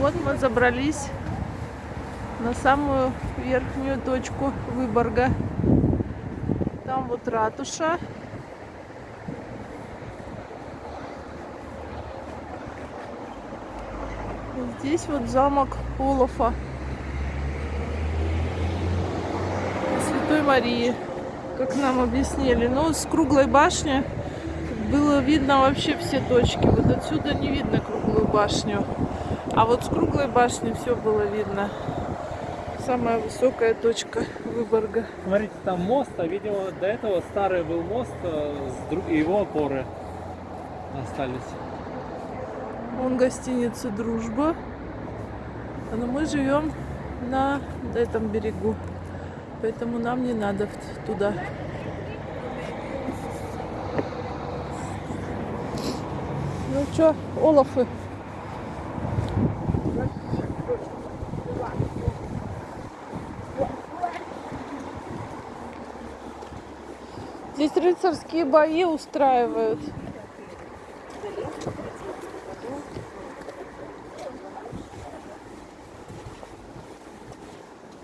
Вот мы забрались на самую верхнюю точку Выборга. Там вот ратуша. Здесь вот замок Олафа. Святой Марии, как нам объяснили. Но с круглой башни было видно вообще все точки. Вот отсюда не видно круглую башню. А вот с круглой башни все было видно. Самая высокая точка Выборга. Смотрите, там мост, а видимо до этого старый был мост, э, с друг- его опоры остались. Вон гостиница Дружба. Но мы живем на этом берегу. Поэтому нам не надо туда. Ну что, Олафы? Здесь рыцарские бои устраивают.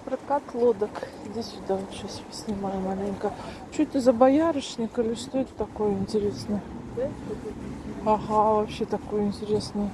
Прокат лодок. Иди сюда, вот сейчас снимаю маленько. Что это за боярышник или что это такое интересное? Ага, вообще такое интересное.